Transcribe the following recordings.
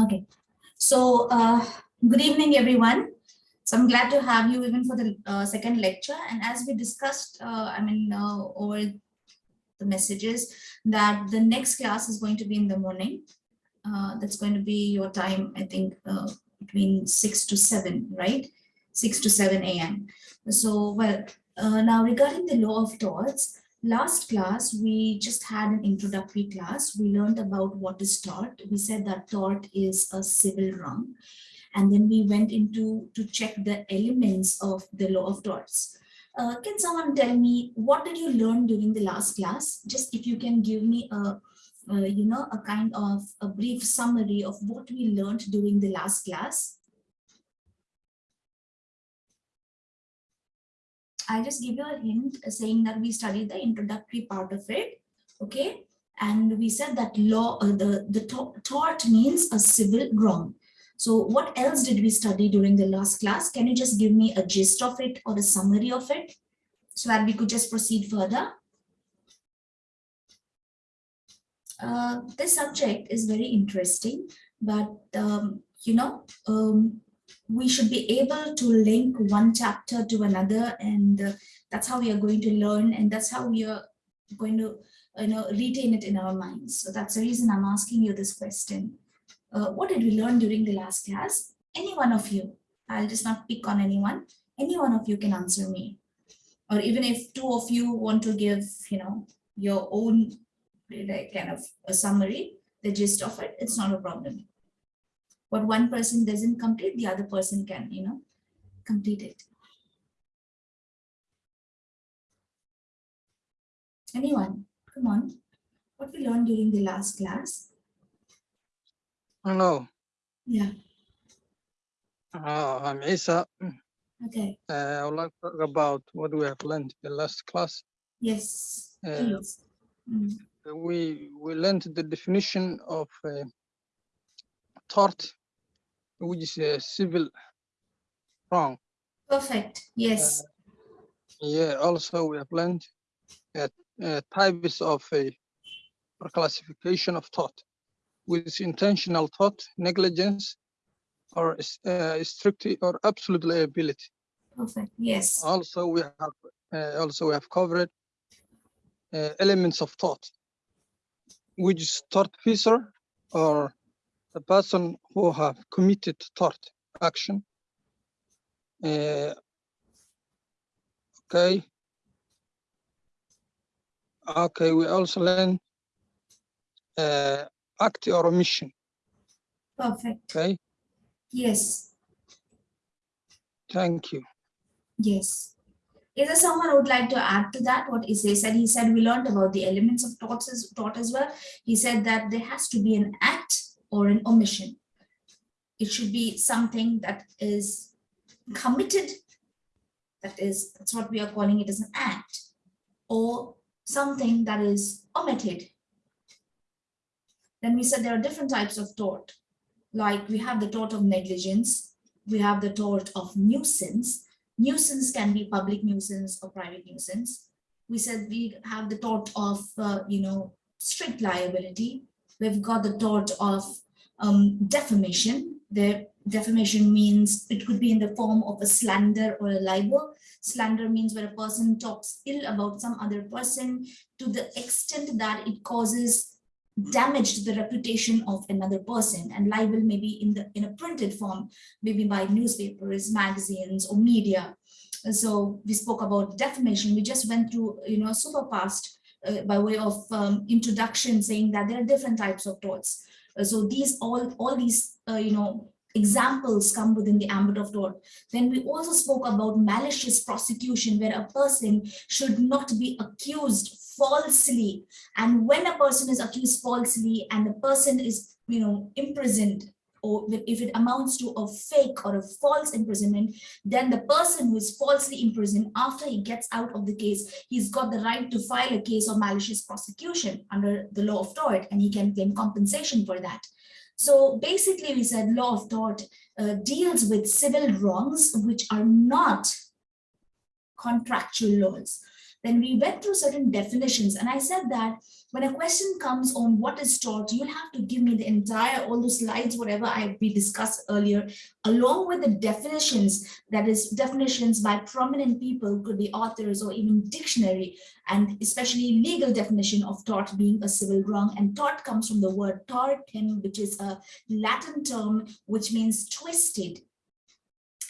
Okay, so uh, good evening, everyone. So I'm glad to have you even for the uh, second lecture. And as we discussed, uh, I mean, uh, over the messages that the next class is going to be in the morning. Uh, that's going to be your time, I think, uh, between 6 to 7, right? 6 to 7 a.m. So, well, now regarding the law of torts, last class, we just had an introductory class. We learned about what is tort. We said that tort is a civil wrong. And then we went into to check the elements of the law of torts. Uh, can someone tell me what did you learn during the last class? Just if you can give me a, a you know, a kind of a brief summary of what we learned during the last class. I just give you a hint saying that we studied the introductory part of it, okay? And we said that law, uh, the, the tort means a civil wrong. So what else did we study during the last class? Can you just give me a gist of it or a summary of it so that we could just proceed further? Uh, this subject is very interesting, but um, you know, um, we should be able to link one chapter to another and uh, that's how we are going to learn and that's how we are going to you know retain it in our minds. So that's the reason i'm asking you this question. Uh, what did we learn during the last class? Any one of you. I'll just not pick on anyone. Any one of you can answer me. Or even if two of you want to give you know your own like kind of a summary the gist of it it's not a problem what one person doesn't complete, the other person can, you know, complete it. Anyone? Come on. What we learned during the last class? Hello. Yeah. Uh, I'm Isa. Okay. Uh, I would like to talk about what we have learned in the last class. Yes. Uh, mm. We we learned the definition of uh, tort which is a civil wrong. Perfect. Yes. Uh, yeah. Also, we have learned uh, uh, types of a classification of tort, with intentional tort, negligence, or uh, strict or absolute liability. Perfect. Yes. Also, we have uh, also we have covered uh, elements of tort, which is tortfeasor or the person who have committed tort action. Uh, okay. Okay, we also learn uh, act or omission. Perfect. Okay. Yes. Thank you. Yes. Is there someone who would like to add to that? What he said? He said we learned about the elements of torts as, tort as well. He said that there has to be an act or an omission. It should be something that is committed, that is, that's what we are calling it as an act, or something that is omitted. Then we said there are different types of tort, like we have the tort of negligence, we have the tort of nuisance. Nuisance can be public nuisance or private nuisance. We said we have the tort of, uh, you know, strict liability, We've got the tort of um, defamation. The defamation means it could be in the form of a slander or a libel. Slander means where a person talks ill about some other person to the extent that it causes damage to the reputation of another person and libel may be in the in a printed form maybe by newspapers magazines or media so we spoke about defamation we just went through you know super fast uh, by way of um, introduction saying that there are different types of torts. Uh, so these all, all these, uh, you know, examples come within the ambit of tort. Then we also spoke about malicious prosecution where a person should not be accused falsely. And when a person is accused falsely and the person is, you know, imprisoned or if it amounts to a fake or a false imprisonment, then the person who is falsely imprisoned after he gets out of the case, he's got the right to file a case of malicious prosecution under the law of tort and he can claim compensation for that. So basically we said law of tort uh, deals with civil wrongs which are not contractual laws. Then we went through certain definitions and I said that when a question comes on what is tort, you'll have to give me the entire, all those slides, whatever I we discussed earlier, along with the definitions, that is definitions by prominent people, could be authors or even dictionary, and especially legal definition of tort being a civil wrong. And tort comes from the word tortum, which is a Latin term, which means twisted.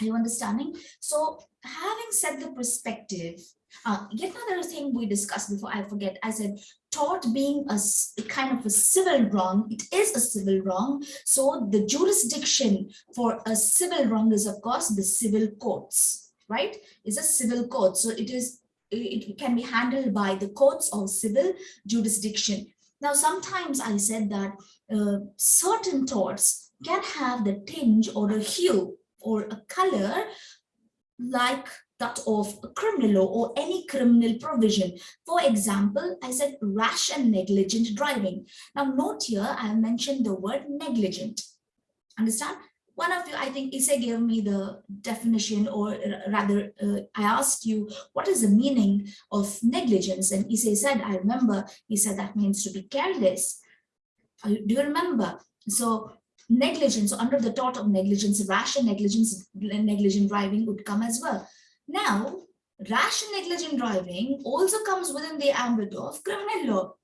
Are you understanding? So having set the perspective, uh, yet another thing we discussed before I forget, I said tort being a kind of a civil wrong, it is a civil wrong. So the jurisdiction for a civil wrong is of course the civil courts, right? It's a civil court. So it is, it it can be handled by the courts or civil jurisdiction. Now, sometimes I said that uh, certain torts can have the tinge or a hue or a color like that of criminal law or any criminal provision. For example, I said rash and negligent driving. Now note here, I have mentioned the word negligent. Understand? One of you, I think Issa gave me the definition or rather uh, I asked you, what is the meaning of negligence? And Issa said, I remember, he said that means to be careless. Uh, Do you remember? So negligence, under the tort of negligence, rash and negligence, negligent driving would come as well. Now, rash and negligent driving also comes within the ambit of criminal law.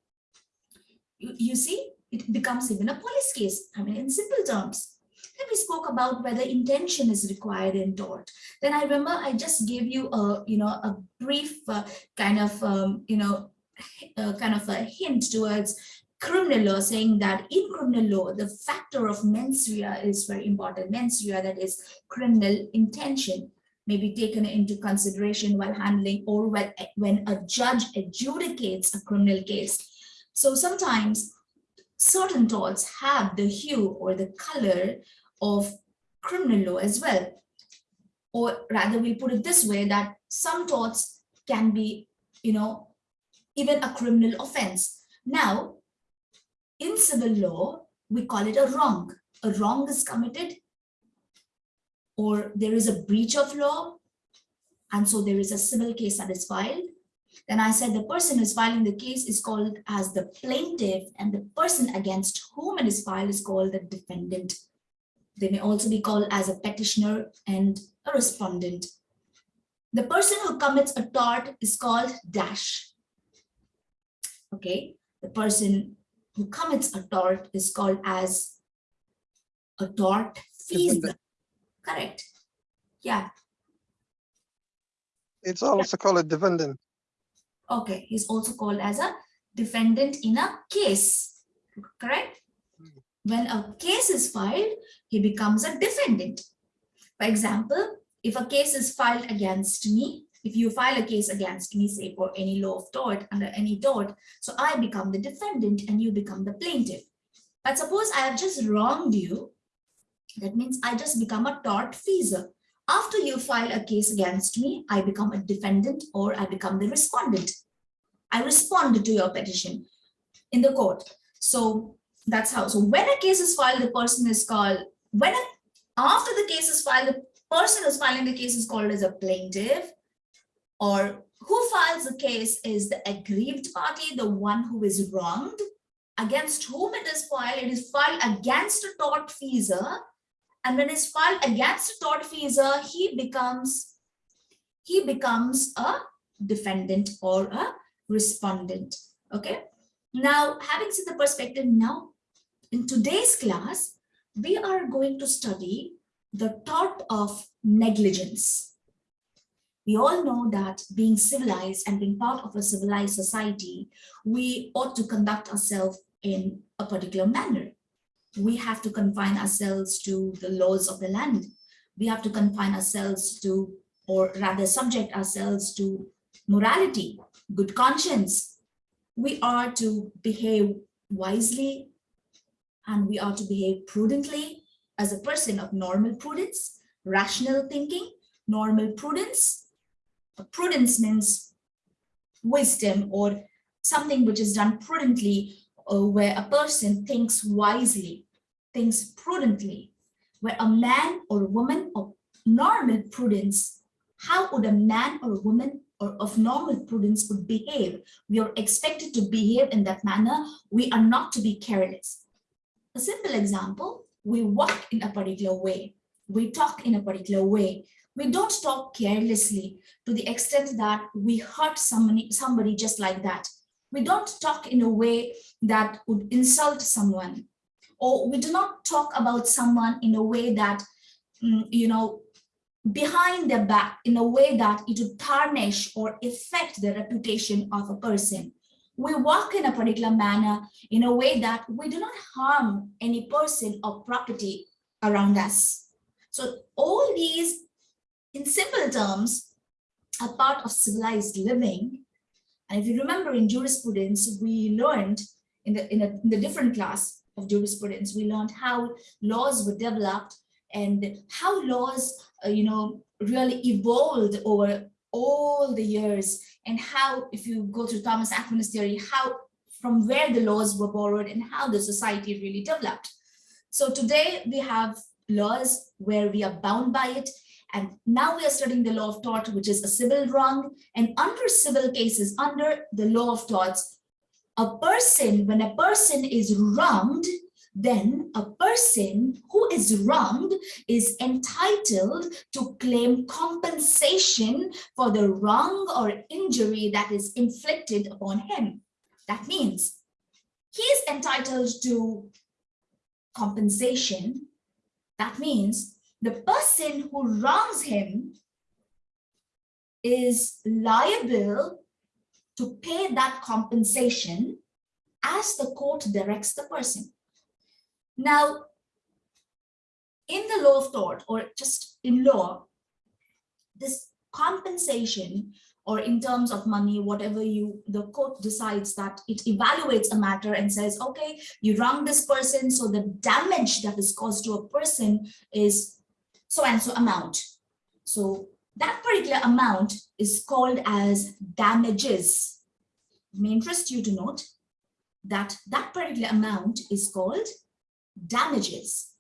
You, you see, it becomes even a police case. I mean, in simple terms. Then we spoke about whether intention is required in tort. Then I remember I just gave you a, you know, a brief uh, kind of, um, you know, uh, kind of a hint towards criminal law saying that in criminal law, the factor of mens rea is very important. Mens rea, that is criminal intention, may be taken into consideration while handling or when, when a judge adjudicates a criminal case. So sometimes certain torts have the hue or the color of criminal law as well. Or rather, we'll put it this way that some torts can be, you know, even a criminal offense. Now, in civil law, we call it a wrong. A wrong is committed or there is a breach of law and so there is a civil case that is filed. Then I said the person who is filing the case is called as the plaintiff and the person against whom it is filed is called the defendant. They may also be called as a petitioner and a respondent. The person who commits a tort is called dash. Okay, the person who commits a tort is called as a tort fees. Correct. Yeah, It's also called a defendant. okay. He's also called as a defendant in a case. Correct? Hmm. When a case is filed, he becomes a defendant. For example, if a case is filed against me, if you file a case against me, say for any law of tort, under any tort, so I become the defendant and you become the plaintiff. But suppose I have just wronged you, that means I just become a tortfeasor. After you file a case against me, I become a defendant or I become the respondent. I respond to your petition in the court. So that's how. So when a case is filed, the person is called, when a, after the case is filed, the person who's filing the case is called as a plaintiff or who files the case is the aggrieved party, the one who is wronged, against whom it is filed. It is filed against a tortfeasor. And when it's filed against a tortfeasor, he becomes, he becomes a defendant or a respondent. Okay. Now, having seen the perspective now, in today's class, we are going to study the tort of negligence. We all know that being civilized and being part of a civilized society, we ought to conduct ourselves in a particular manner. We have to confine ourselves to the laws of the land. We have to confine ourselves to, or rather subject ourselves to morality, good conscience. We are to behave wisely and we are to behave prudently as a person of normal prudence, rational thinking, normal prudence. Prudence means wisdom or something which is done prudently uh, where a person thinks wisely, thinks prudently, where a man or a woman of normal prudence, how would a man or a woman or of normal prudence would behave. We are expected to behave in that manner. We are not to be careless. A simple example, we walk in a particular way. We talk in a particular way. We don't talk carelessly to the extent that we hurt somebody, somebody just like that. We don't talk in a way that would insult someone. Or we do not talk about someone in a way that, mm, you know, behind their back in a way that it would tarnish or affect the reputation of a person. We walk in a particular manner in a way that we do not harm any person or property around us. So all these, in simple terms, are part of civilized living. And if you remember in jurisprudence, we learned in the, in, a, in the different class of jurisprudence, we learned how laws were developed and how laws, uh, you know, really evolved over all the years and how, if you go to Thomas Aquinas theory, how from where the laws were borrowed and how the society really developed. So today we have laws where we are bound by it. And now we are studying the law of tort, which is a civil wrong. And under civil cases, under the law of torts, a person, when a person is wronged, then a person who is wronged is entitled to claim compensation for the wrong or injury that is inflicted upon him. That means he is entitled to compensation. That means the person who wrongs him is liable to pay that compensation as the court directs the person. Now, in the law of tort or just in law, this compensation or in terms of money, whatever you, the court decides that it evaluates a matter and says, okay, you wrong this person, so the damage that is caused to a person is so and so amount. So that particular amount is called as damages. It may interest you to note that that particular amount is called damages.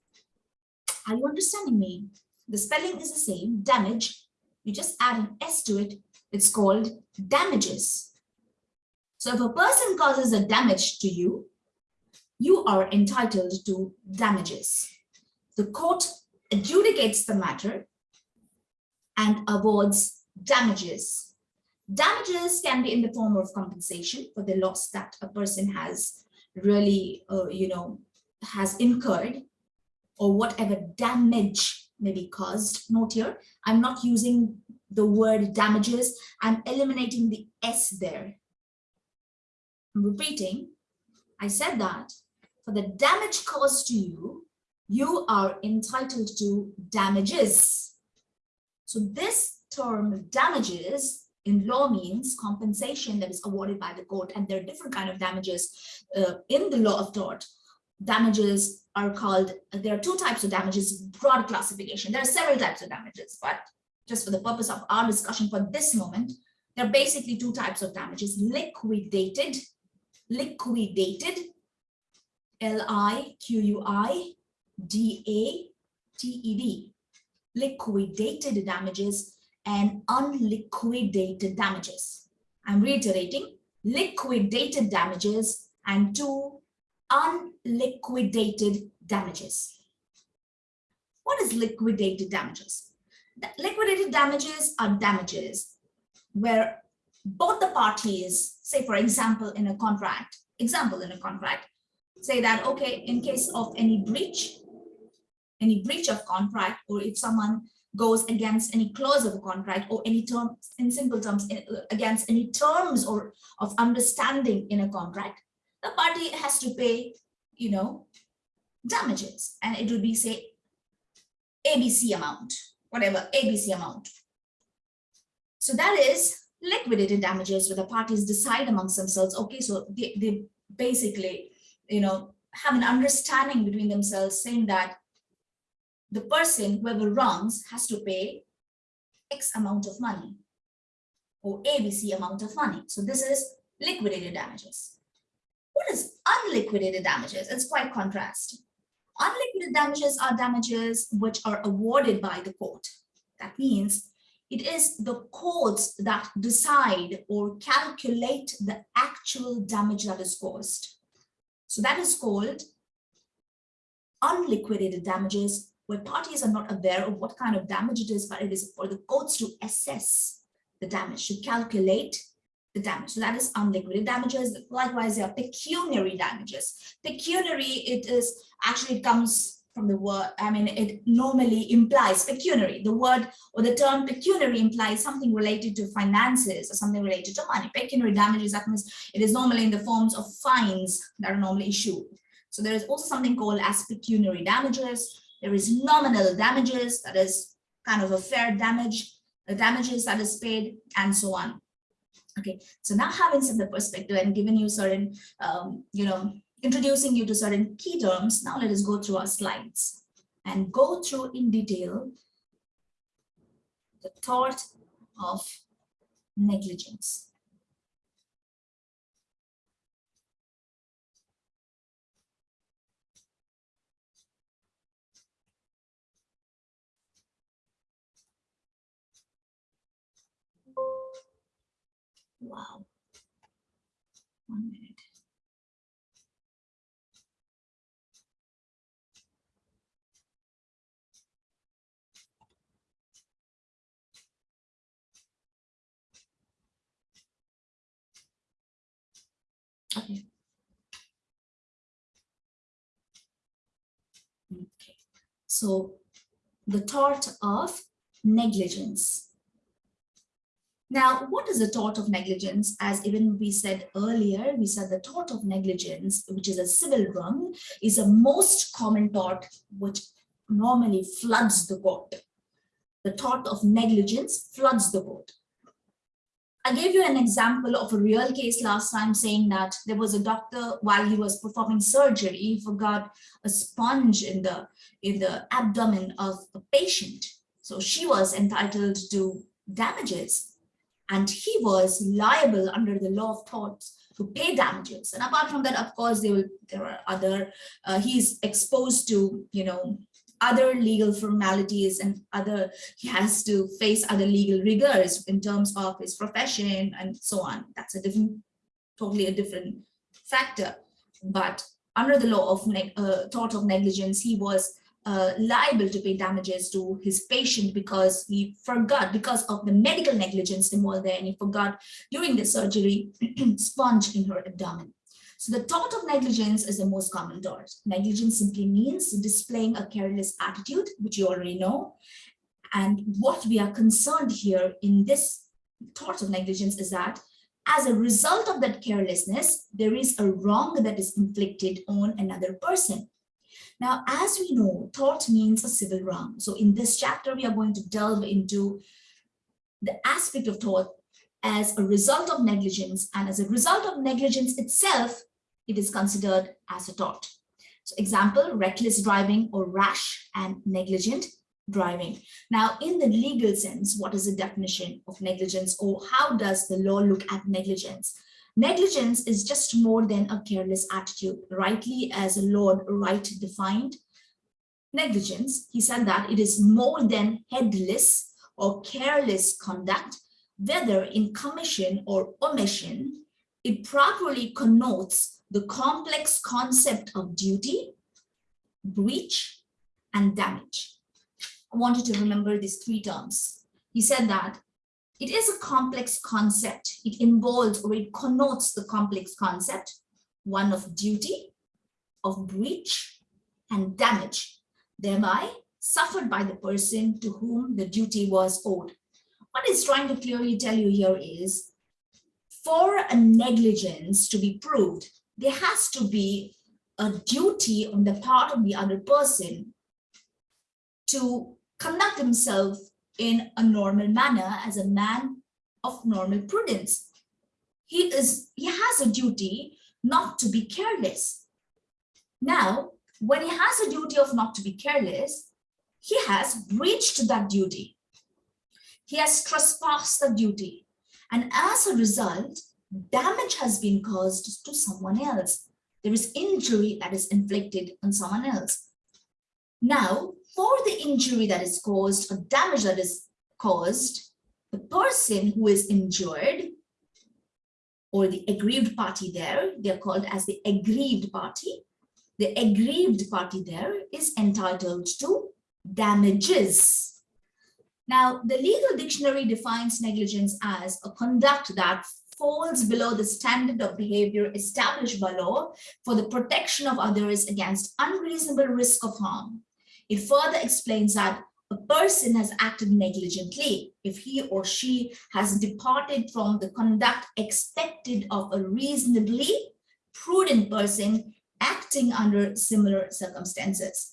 Are you understanding me? The spelling is the same, damage. You just add an S to it. It's called damages. So if a person causes a damage to you, you are entitled to damages. The court adjudicates the matter and awards damages. Damages can be in the form of compensation for the loss that a person has really, uh, you know, has incurred or whatever damage may be caused. Note here, I'm not using the word damages. I'm eliminating the S there. I'm repeating, I said that for the damage caused to you, you are entitled to damages. So this term damages in law means compensation that is awarded by the court and there are different kind of damages uh, in the law of tort damages are called, there are two types of damages, broad classification. There are several types of damages, but just for the purpose of our discussion for this moment, there are basically two types of damages, liquidated, liquidated, L-I-Q-U-I-D-A-T-E-D, liquidated damages and unliquidated damages. I'm reiterating, liquidated damages and two unliquidated damages. What is liquidated damages? The liquidated damages are damages where both the parties, say for example, in a contract, example in a contract, say that, okay, in case of any breach, any breach of contract, or if someone goes against any clause of a contract or any term, in simple terms, eh, against any terms or of understanding in a contract, the party has to pay, you know, damages and it would be say ABC amount, whatever ABC amount. So that is liquidated damages where the parties decide amongst themselves, okay, so they, they basically, you know, have an understanding between themselves saying that the person, whoever wrongs, has to pay X amount of money or ABC amount of money. So this is liquidated damages. What is unliquidated damages? It's quite contrast. Unliquidated damages are damages which are awarded by the court. That means it is the courts that decide or calculate the actual damage that is caused. So that is called unliquidated damages where parties are not aware of what kind of damage it is, but it is for the courts to assess the damage, to calculate the damage. So that is unliquidated damages. Likewise, there are pecuniary damages. Pecuniary, it is actually comes from the word, I mean, it normally implies pecuniary. The word or the term pecuniary implies something related to finances or something related to money. Pecuniary damages, that means it is normally in the forms of fines that are normally issued. So there is also something called as pecuniary damages. There is nominal damages, that is kind of a fair damage, the damages that is paid, and so on. Okay, so now having set the perspective and given you certain, um, you know, introducing you to certain key terms, now let us go through our slides and go through in detail the tort of negligence. Wow. One minute. Okay. Okay. So the tort of negligence. Now, what is the tort of negligence? As even we said earlier, we said the tort of negligence, which is a civil wrong, is a most common tort which normally floods the court. The tort of negligence floods the court. I gave you an example of a real case last time saying that there was a doctor while he was performing surgery, he forgot a sponge in the, in the abdomen of a patient. So she was entitled to damages and he was liable under the law of torts to pay damages. And apart from that, of course, there will there are other, uh, he's exposed to, you know, other legal formalities and other, he has to face other legal rigors in terms of his profession and so on. That's a different, totally a different factor. But under the law of uh, tort of negligence, he was uh, liable to pay damages to his patient because he forgot, because of the medical negligence involved there, and he forgot during the surgery sponge in her abdomen. So the tort of negligence is the most common tort. Negligence simply means displaying a careless attitude, which you already know. And what we are concerned here in this tort of negligence is that as a result of that carelessness, there is a wrong that is inflicted on another person. Now, as we know, tort means a civil wrong. So in this chapter, we are going to delve into the aspect of tort as a result of negligence. And as a result of negligence itself, it is considered as a tort. So example, reckless driving or rash and negligent driving. Now, in the legal sense, what is the definition of negligence or how does the law look at negligence? Negligence is just more than a careless attitude, rightly as Lord Wright defined. Negligence, he said that it is more than headless or careless conduct, whether in commission or omission, it properly connotes the complex concept of duty, breach, and damage. I want you to remember these three terms. He said that it is a complex concept. It involves or it connotes the complex concept, one of duty, of breach, and damage, thereby suffered by the person to whom the duty was owed. What it's trying to clearly tell you here is, for a negligence to be proved, there has to be a duty on the part of the other person to conduct himself in a normal manner as a man of normal prudence. He is he has a duty not to be careless. Now, when he has a duty of not to be careless, he has breached that duty. He has trespassed the duty. And as a result, damage has been caused to someone else. There is injury that is inflicted on someone else. Now, for the injury that is caused or damage that is caused, the person who is injured or the aggrieved party there, they're called as the aggrieved party. The aggrieved party there is entitled to damages. Now, the legal dictionary defines negligence as a conduct that falls below the standard of behavior established by law for the protection of others against unreasonable risk of harm. It further explains that a person has acted negligently if he or she has departed from the conduct expected of a reasonably prudent person acting under similar circumstances.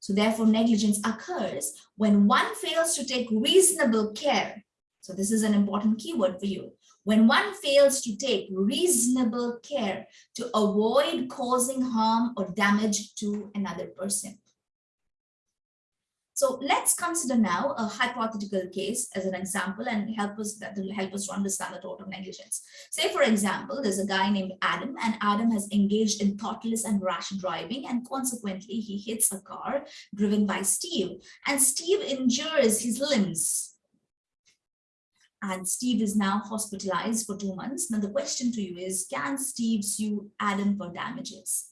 So therefore negligence occurs when one fails to take reasonable care. So this is an important keyword for you. When one fails to take reasonable care to avoid causing harm or damage to another person. So let's consider now a hypothetical case as an example and help us that will help us to understand the tort of negligence. Say, for example, there's a guy named Adam and Adam has engaged in thoughtless and rash driving and consequently he hits a car driven by Steve and Steve injures his limbs. And Steve is now hospitalized for two months. Now the question to you is, can Steve sue Adam for damages?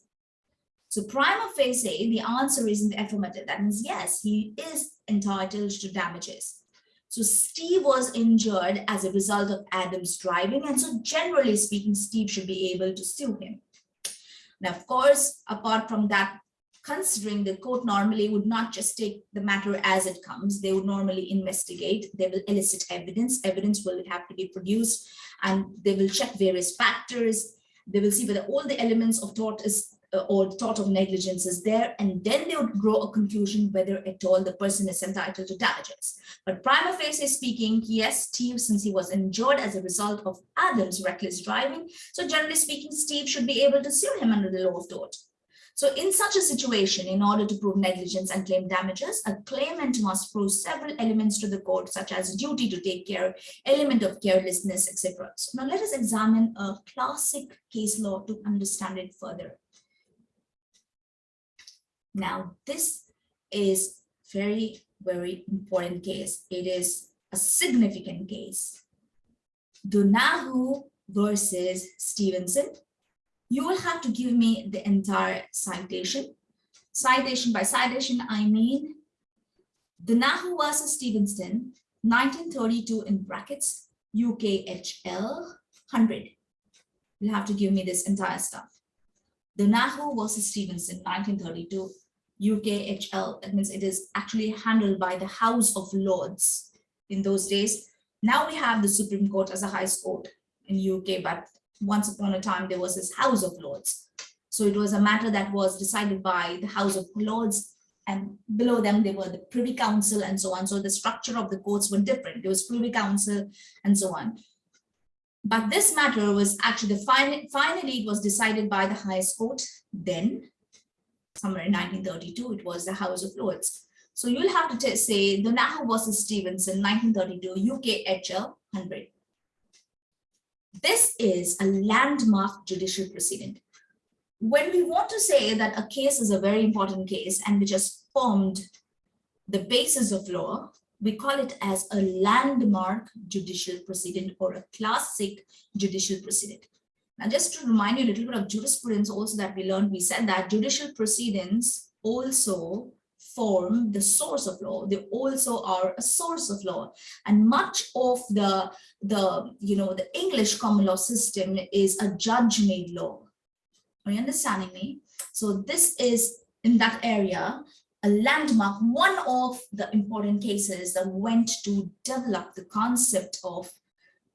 So prima facie, the answer is in the affirmative. That means yes, he is entitled to damages. So Steve was injured as a result of Adam's driving. And so generally speaking, Steve should be able to sue him. Now, of course, apart from that, considering the court normally would not just take the matter as it comes, they would normally investigate, they will elicit evidence, evidence will have to be produced, and they will check various factors, they will see whether all the elements of tort is Uh, or tort of negligence is there, and then they would grow a conclusion whether at all the person is entitled to damages. But prima facie speaking, yes, Steve, since he was injured as a result of Adam's reckless driving, so generally speaking, Steve should be able to sue him under the law of tort. So in such a situation, in order to prove negligence and claim damages, a claimant must prove several elements to the court, such as duty to take care, element of carelessness, etc. So now let us examine a classic case law to understand it further. Now, this is very, very important case. It is a significant case. Donoghue versus Stevenson. You will have to give me the entire citation. Citation by citation, I mean Donoghue versus Stevenson, 1932 in brackets, UKHL 100. You'll have to give me this entire stuff. Donoghue versus Stevenson, 1932, UKHL, that means it is actually handled by the House of Lords in those days. Now we have the Supreme Court as a highest court in UK, but once upon a time there was this House of Lords. So it was a matter that was decided by the House of Lords and below them they were the Privy Council and so on. So the structure of the courts were different. There was Privy Council and so on. But this matter was actually, finally, finally it was decided by the highest court then somewhere in 1932, it was the House of Lords. So you'll have to say Donoghue versus Stevenson, 1932, UK HL 100. This is a landmark judicial precedent. When we want to say that a case is a very important case and which has formed the basis of law, we call it as a landmark judicial precedent or a classic judicial precedent. Now, just to remind you a little bit of jurisprudence also that we learned, we said that judicial proceedings also form the source of law. They also are a source of law. And much of the, the, you know, the English common law system is a judge-made law. Are you understanding me? So this is in that area, a landmark, one of the important cases that went to develop the concept of,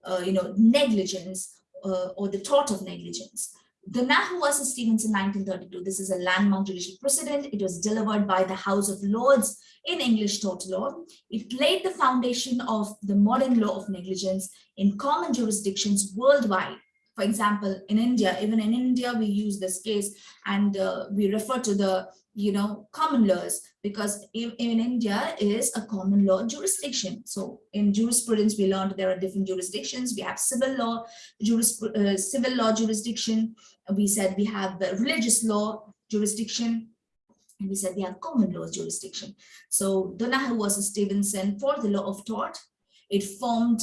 uh, you know, negligence uh, or the tort of negligence. Donoghue versus Stevenson 1932. This is a landmark judicial precedent. It was delivered by the House of Lords in English tort law. It laid the foundation of the modern law of negligence in common jurisdictions worldwide. For example, in India, even in India, we use this case and uh, we refer to the you know, common laws because in, in India is a common law jurisdiction. So in jurisprudence, we learned there are different jurisdictions. We have civil law, juris, uh, civil law jurisdiction. We said we have the religious law jurisdiction. And we said we have common law jurisdiction. So Donoghue versus Stevenson for the law of tort. It formed,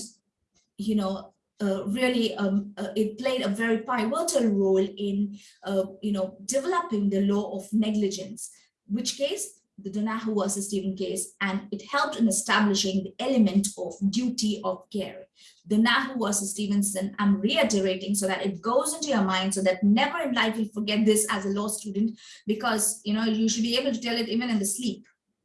you know, uh, really, um, uh, it played a very pivotal role in, uh, you know, developing the law of negligence, which case the Donoghue versus Stephen case, and it helped in establishing the element of duty of care. Donoghue versus Stevenson, I'm reiterating so that it goes into your mind so that never in life you'll forget this as a law student, because you know you should be able to tell it even in the sleep.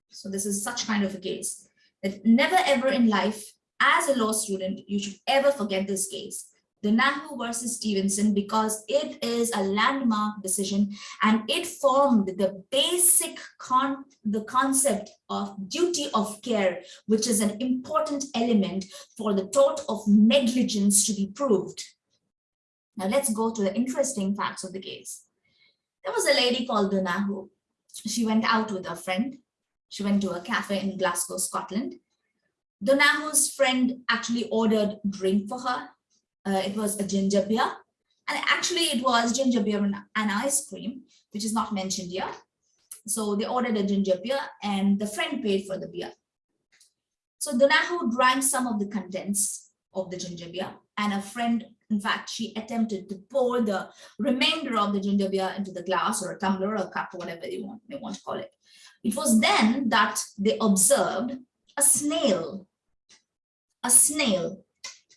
So this is such kind of a case that never ever in life as a law student, you should ever forget this case. the Donoghue versus Stevenson because it is a landmark decision and it formed the basic con the concept of duty of care, which is an important element for the tort of negligence to be proved. Now let's go to the interesting facts of the case. There was a lady called Donoghue. She went out with a friend. She went to a cafe in Glasgow, Scotland. Donoghue's friend actually ordered drink for her uh, it was a ginger beer. And actually it was ginger beer and, and ice cream, which is not mentioned here. So they ordered a ginger beer and the friend paid for the beer. So Donoghue drank some of the contents of the ginger beer and a friend, in fact, she attempted to pour the remainder of the ginger beer into the glass or a tumbler or a cup, or whatever you want, may want to call it. It was then that they observed a snail, a snail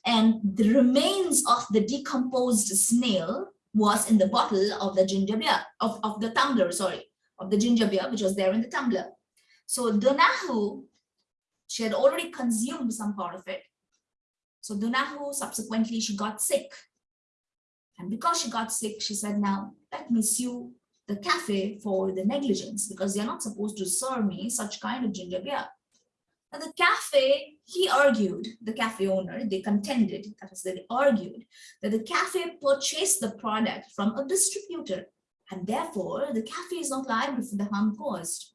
and the remains of the decomposed snail was in the bottle of the ginger beer, of, of the tumbler, sorry, of the ginger beer, which was there in the tumbler. So Donoghue, she had already consumed some part of it. So Donoghue, subsequently, she got sick. And because she got sick, she said, now let me sue the cafe for the negligence because they're not supposed to serve me such kind of ginger beer. The cafe, he argued, the cafe owner, they contended, that is, they argued that the cafe purchased the product from a distributor and therefore the cafe is not liable for the harm caused.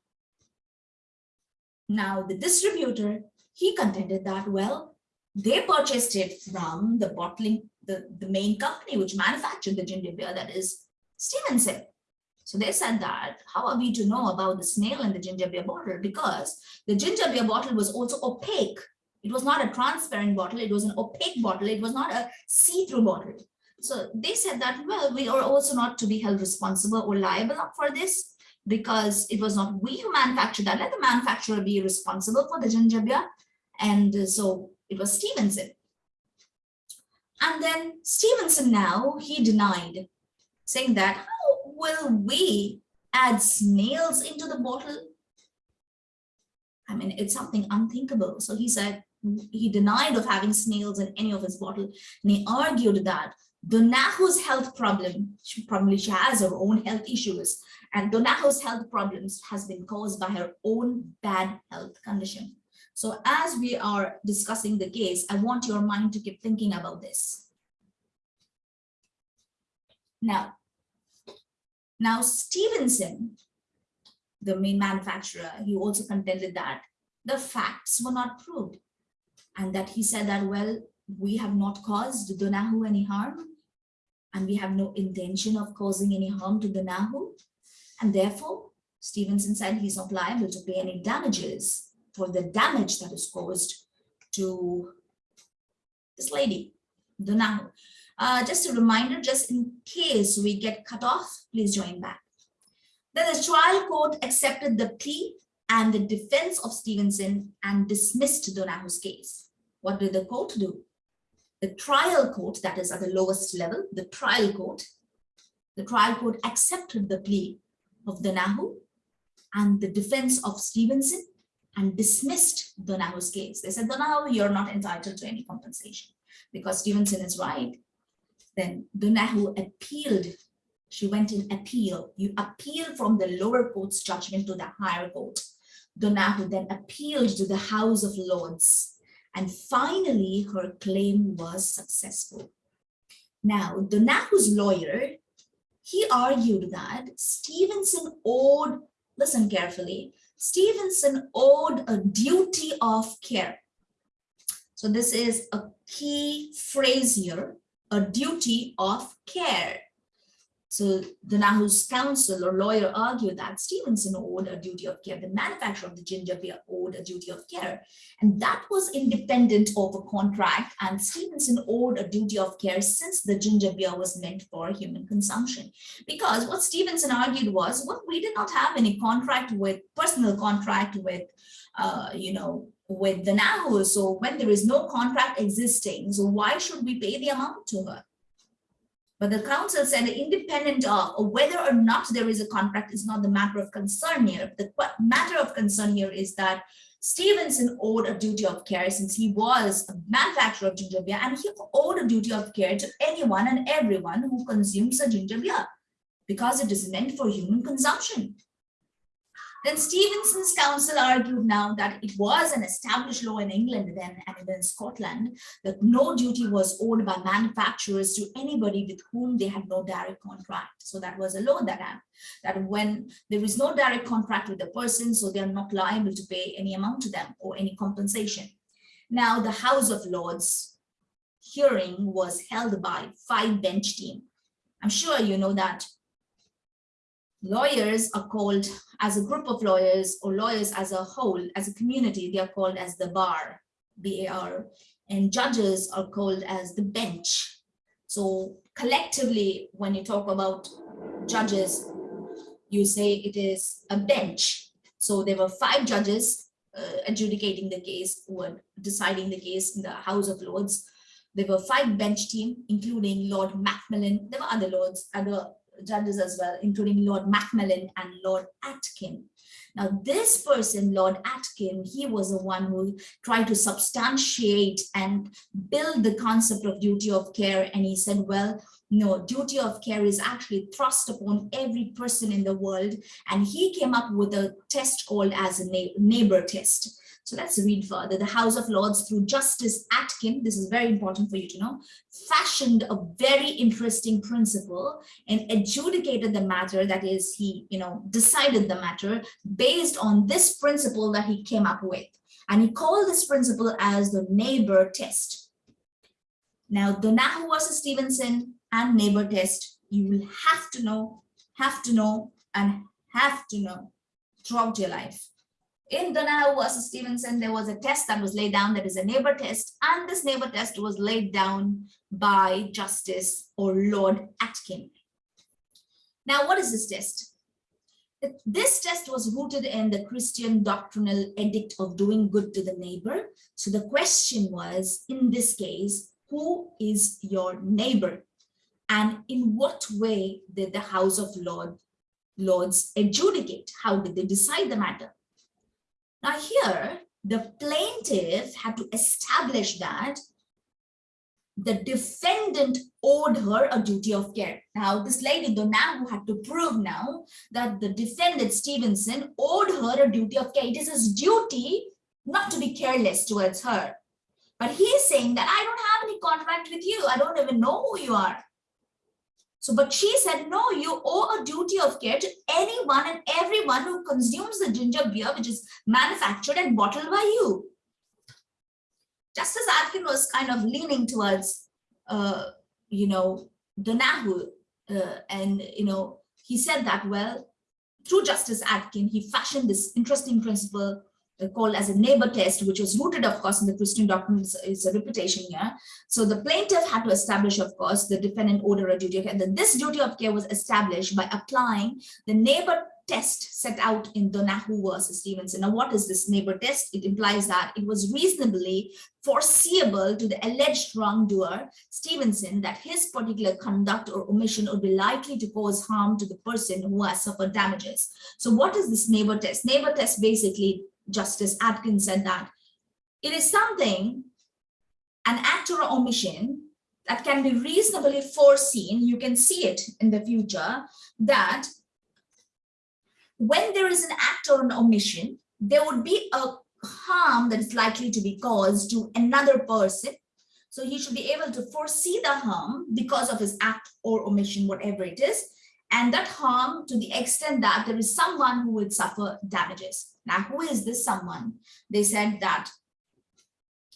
Now the distributor, he contended that, well, they purchased it from the bottling, the, the main company which manufactured the ginger beer, that is Stevenson. So they said that, how are we to know about the snail and the ginger beer bottle? Because the ginger beer bottle was also opaque. It was not a transparent bottle. It was an opaque bottle. It was not a see-through bottle. So they said that, well, we are also not to be held responsible or liable for this because it was not we who manufactured that. Let the manufacturer be responsible for the ginger beer. And so it was Stevenson. And then Stevenson now, he denied, saying that will we add snails into the bottle? I mean, it's something unthinkable. So he said he denied of having snails in any of his bottle. And he argued that Donoghue's health problem, she probably she has her own health issues, and Donoghue's health problems has been caused by her own bad health condition. So as we are discussing the case, I want your mind to keep thinking about this. Now, now, Stevenson, the main manufacturer, he also contended that the facts were not proved and that he said that, well, we have not caused Donoghue any harm and we have no intention of causing any harm to Donoghue. And therefore, Stevenson said he's not liable to pay any damages for the damage that is caused to this lady, Donoghue. Uh, just a reminder, just in case we get cut off, please join back. Then the trial court accepted the plea and the defense of Stevenson and dismissed Donoghue's case. What did the court do? The trial court, that is at the lowest level, the trial court, the trial court accepted the plea of Donoghue and the defense of Stevenson and dismissed Donoghue's case. They said, Donoghue, you're not entitled to any compensation because Stevenson is right. Then Donoghue appealed. She went in appeal. You appeal from the lower court's judgment to the higher court. Donoghue then appealed to the House of Lords. And finally, her claim was successful. Now, Donoghue's lawyer, he argued that Stevenson owed, listen carefully, Stevenson owed a duty of care. So this is a key phrase here a duty of care. So the Donoghue's counsel or lawyer argued that Stevenson owed a duty of care. The manufacturer of the ginger beer owed a duty of care. And that was independent of a contract. And Stevenson owed a duty of care since the ginger beer was meant for human consumption. Because what Stevenson argued was, well, we did not have any contract with, personal contract with, uh, you know, with Donoghue. So when there is no contract existing, so why should we pay the amount to her? But the counsel said independent of whether or not there is a contract is not the matter of concern here. The matter of concern here is that Stevenson owed a duty of care since he was a manufacturer of ginger beer and he owed a duty of care to anyone and everyone who consumes a ginger beer because it is meant for human consumption. Then Stevenson's counsel argued now that it was an established law in England then and in Scotland that no duty was owed by manufacturers to anybody with whom they had no direct contract. So that was a law that had, that when there is no direct contract with the person, so they are not liable to pay any amount to them or any compensation. Now the House of Lords hearing was held by five bench team. I'm sure you know that lawyers are called as a group of lawyers or lawyers as a whole, as a community, they are called as the bar, B-A-R, and judges are called as the bench. So collectively, when you talk about judges, you say it is a bench. So there were five judges uh, adjudicating the case, were deciding the case in the House of Lords. There were five bench team, including Lord Macmillan. There were other lords, other judges as well, including Lord Macmillan and Lord Atkin. Now, this person, Lord Atkin, he was the one who tried to substantiate and build the concept of duty of care. And he said, well, no, duty of care is actually thrust upon every person in the world. And he came up with a test called as a neighbor test. So let's read further. The House of Lords through Justice Atkin, this is very important for you to know, fashioned a very interesting principle and adjudicated the matter, that is, he, you know, decided the matter based on this principle that he came up with. And he called this principle as the neighbor test. Now, Donoghue versus Stevenson and neighbor test, you will have to know, have to know, and have to know throughout your life. In Donoghue versus Stevenson, there was a test that was laid down that is a neighbor test, and this neighbor test was laid down by Justice or Lord Atkin. Now, what is this test? This test was rooted in the Christian doctrinal edict of doing good to the neighbor. So the question was, in this case, who is your neighbor? And in what way did the House of Lord, Lords adjudicate? How did they decide the matter? Now here, the plaintiff had to establish that the defendant owed her a duty of care. Now, this lady Donoghue had to prove now that the defendant Stevenson owed her a duty of care. It is his duty not to be careless towards her. But he is saying that I don't have any contract with you. I don't even know who you are. So, but she said, no, you owe a duty of care to anyone and everyone who consumes the ginger beer, which is manufactured and bottled by you. Justice Atkin was kind of leaning towards, uh, you know, Donoghue, uh, and, you know, he said that, well, through Justice Atkin, he fashioned this interesting principle Uh, called as a neighbor test, which was rooted, of course, in the Christian doctrine is a reputation here. So the plaintiff had to establish, of course, the defendant owed a duty of care. Then this duty of care was established by applying the neighbor test set out in Donoghue versus Stevenson. Now, what is this neighbor test? It implies that it was reasonably foreseeable to the alleged wrongdoer, Stevenson, that his particular conduct or omission would be likely to cause harm to the person who has suffered damages. So what is this neighbor test? Neighbor test basically Justice Atkins said that it is something, an act or omission that can be reasonably foreseen, you can see it in the future, that when there is an act or an omission, there would be a harm that is likely to be caused to another person. So he should be able to foresee the harm because of his act or omission, whatever it is, and that harm to the extent that there is someone who would suffer damages. Now, who is this someone? They said that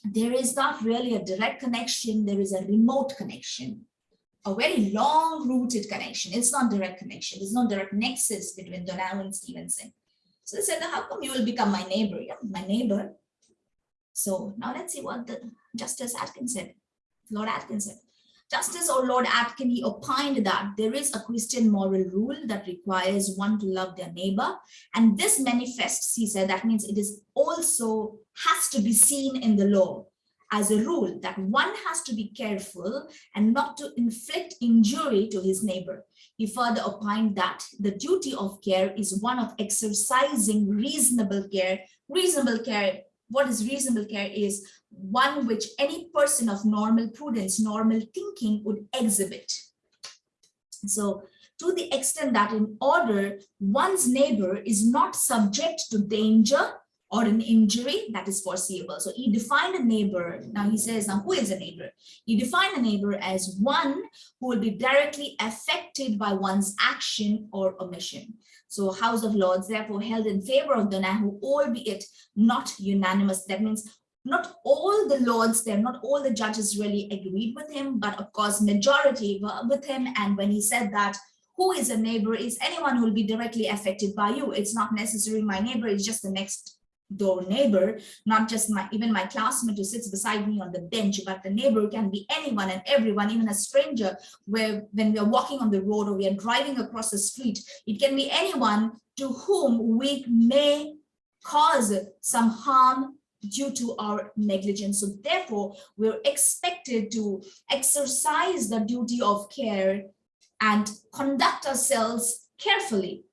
there is not really a direct connection, there is a remote connection. a very long rooted connection. It's not direct connection. There's no direct nexus between Donald and Stevenson. So they said, how come you will become my neighbor? Yeah, my neighbor. So now let's see what the Justice Atkins said. Lord Atkins said. Justice or Lord Atkin, he opined that there is a Christian moral rule that requires one to love their neighbor. And this manifests, he said, that means it is also has to be seen in the law as a rule that one has to be careful and not to inflict injury to his neighbor. He further opined that the duty of care is one of exercising reasonable care. Reasonable care, what is reasonable care is one which any person of normal prudence, normal thinking would exhibit. So to the extent that in order one's neighbor is not subject to danger or an injury that is foreseeable. So he defined a neighbor. Now he says, now who is a neighbor? He defined a neighbor as one who will be directly affected by one's action or omission. So House of Lords therefore held in favor of Donoghue, albeit not unanimous. That means not all the lords there, not all the judges really agreed with him, but of course majority were with him. And when he said that, who is a neighbor is anyone who will be directly affected by you. It's not necessarily my neighbor, it's just the next door neighbor, not just my even my classmate who sits beside me on the bench, but the neighbor can be anyone and everyone, even a stranger, where when we are walking on the road or we are driving across the street, it can be anyone to whom we may cause some harm due to our negligence. So therefore, we're expected to exercise the duty of care and conduct ourselves carefully.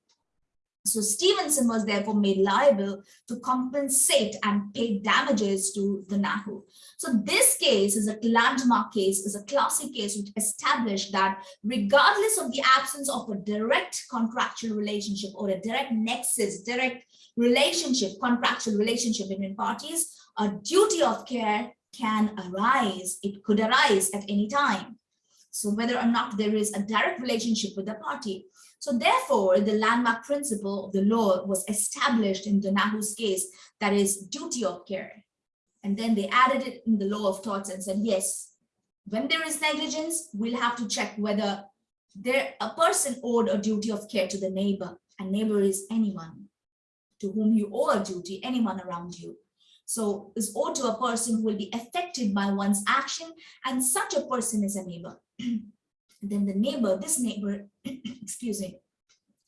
So Stevenson was therefore made liable to compensate and pay damages to Donoghue. So this case is a landmark case, is a classic case which established that regardless of the absence of a direct contractual relationship or a direct nexus, direct relationship, contractual relationship between parties, a duty of care can arise. It could arise at any time. So whether or not there is a direct relationship with the party. So therefore, the landmark principle of the law was established in Donoghue's case, that is duty of care. And then they added it in the law of torts and said, yes, when there is negligence, we'll have to check whether there a person owed a duty of care to the neighbor, and neighbor is anyone to whom you owe a duty, anyone around you. So is owed to a person who will be affected by one's action, and such a person is a neighbor. then the neighbor, this neighbor, excuse me,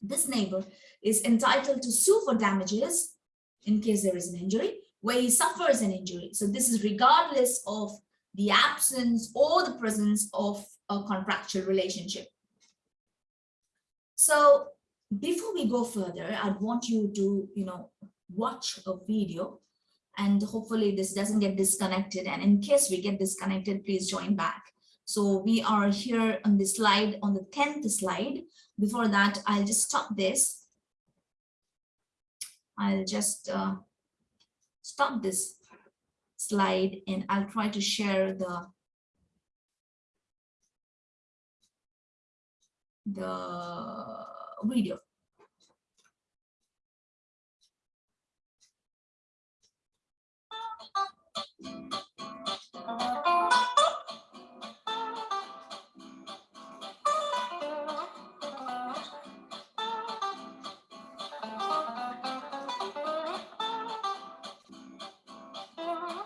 this neighbor is entitled to sue for damages in case there is an injury, where he suffers an injury. So this is regardless of the absence or the presence of a contractual relationship. So before we go further, I'd want you to, you know, watch a video and hopefully this doesn't get disconnected. And in case we get disconnected, please join back. So we are here on the slide, on the 10th slide. Before that, I'll just stop this. I'll just uh, stop this slide and I'll try to share the the video.